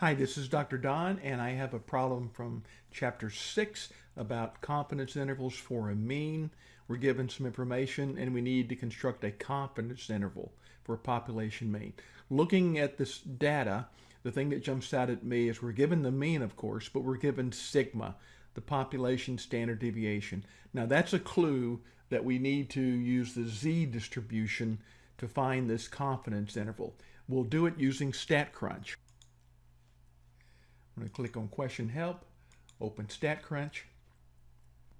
Hi, this is Dr. Don, and I have a problem from Chapter 6 about confidence intervals for a mean. We're given some information, and we need to construct a confidence interval for a population mean. Looking at this data, the thing that jumps out at me is we're given the mean, of course, but we're given sigma, the population standard deviation. Now, that's a clue that we need to use the z distribution to find this confidence interval. We'll do it using StatCrunch. I'm going to click on question help, open StatCrunch.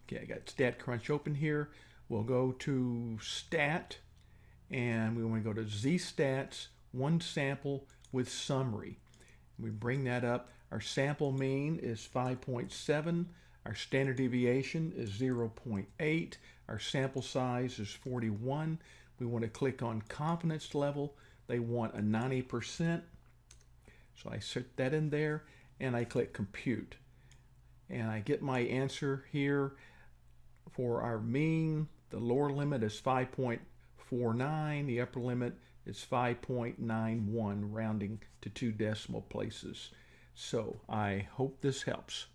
Okay, I got StatCrunch open here. We'll go to stat and we want to go to Z Stats, one sample with summary. We bring that up. Our sample mean is 5.7. Our standard deviation is 0.8. Our sample size is 41. We want to click on confidence level. They want a 90%. So I set that in there and I click compute. And I get my answer here for our mean. The lower limit is 5.49. The upper limit is 5.91, rounding to two decimal places. So I hope this helps.